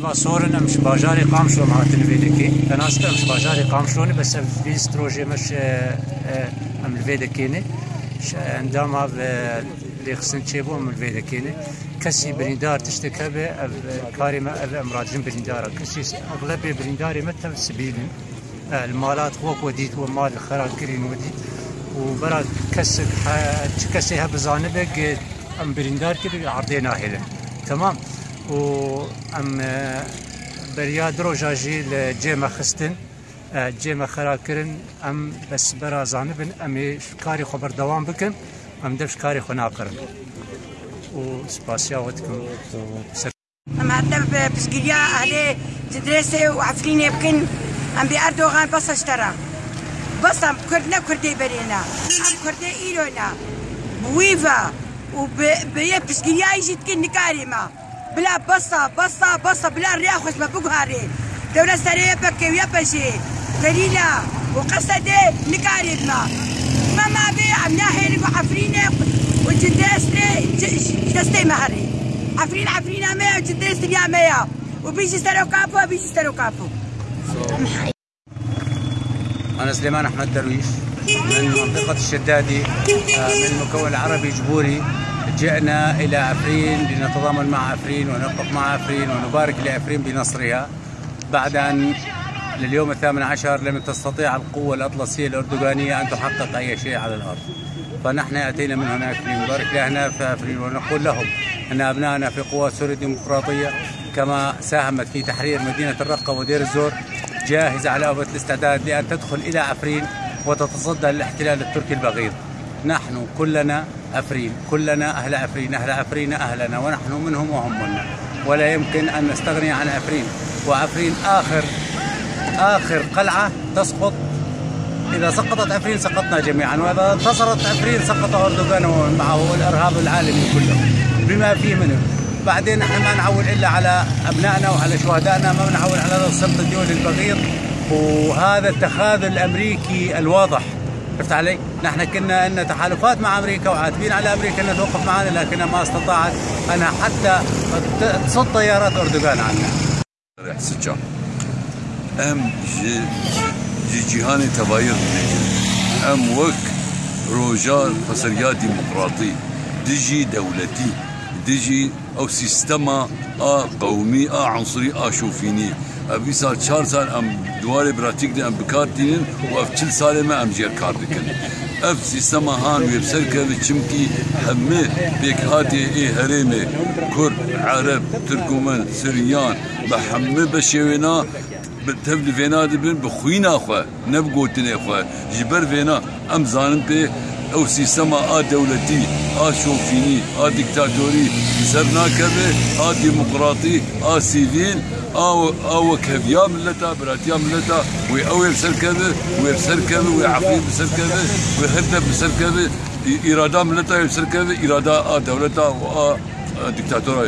و صورن امش باجاري قامشو مع تنفيدكي أنا است امش باجاري قامشوني بس في ستروجي مش ام الفيدكيني عندما اللي خصن تشيبو ام الفيدكيني كسي بريندار تشتكى به كاري ما امراض جنب بريندار كسي اغلبيه برينداري متى سبيلين المالات خوك وديت ومال خرال كرين وديت وبرا كسك كسيها بزانبك ام بريندار كده عرضينا هلا تمام و ام بريا دروجا جي جيما خستن جيما خرال كرن ام بس برا زانبن ام كاري خبر دوام بكن ام دفش كاري خنا قرن وسباسيا ودكم ام هدف بسقيا أهلي تدرسي وعفريني بكن ام باردوغان بس اشترى بس ام كردنا كردي برينا ام كردي ايلونا بويفا وبيا بسقيا يجي تكن نكاريما بلا بصة بصة بصة بلا خوش ما بقهاري دولة سرية بكي ويا بشي. قليلة. وقصدي نكاريما ما ما بي عم ناهي وعفريني وجدستي جدستي مهري عفرين عفرينة مية وجدستي يا مية وبيجي سترو كابو وبيجي سترو كابو. أنا سليمان أحمد درويش من منطقة الشدادي من المكون العربي جبوري. جئنا إلى عفرين لنتضامن مع عفرين ونقف مع عفرين ونبارك لعفرين بنصرها. بعد أن لليوم الثامن عشر لم تستطيع القوة الأطلسية الأردوغانية أن تحقق أي شيء على الأرض. فنحن أتينا من هناك لنبارك لهنا في عفرين ونقول لهم أن أبنائنا في قوى سوريا الديمقراطية كما ساهمت في تحرير مدينة الرقة ودير الزور جاهزة على أبد الاستعداد لأن تدخل إلى عفرين وتتصدى للاحتلال التركي البغيض. نحن كلنا عفرين كلنا أهل عفرين أهل عفرين أهلنا ونحن منهم وهم منا ولا يمكن أن نستغني عن عفرين وعفرين آخر آخر قلعة تسقط. إذا سقطت عفرين سقطنا جميعا وإذا انتصرت عفرين سقط أردوغان ومعه الإرهاب العالمي كله. بما فيه منه. بعدين نحن ما نعول إلا على أبنائنا وعلى شهدائنا ما نعول على السلط الدولي البغيض وهذا التخاذل الأمريكي الواضح. عرفت علي؟ نحن كنا ان تحالفات مع أمريكا وعاتبين على أمريكا إنها توقف معنا لكنها ما استطاعت انها حتى تصد طيارات أردوغان عنا. سجا. أم جي جي جيهان تباير أم وك روجا بسريا ديمقراطي. ديجي دولتي. ديجي أو سيستما آ قومي آ عنصري آ شوفيني. ابي سال چهار سال ام دواري براتيك دي ام بكار دينن و اف چل سال ما ام جير كار دكن اف سيستما هان ويب سركه چمكي همه بيك هاتي اي هريمه كرد عرب تركمان سريان بحمه بشوينا تبل فينا دبن بخوينا خو نبغوتني خو جبر فينا ام زانن بي او سيستما ا دولتي ا شوفيني ا ديكتاتوري سرنا كبه ا ديمقراطي ا سيفيل أو أو كفيا ملتا براتيا ملتا. وي أو سركبه وي سركبه وي عقيم سركبه وي هدف سركبه إرادة ملتا سركبه إرادة ا دولتا و ديكتاتورا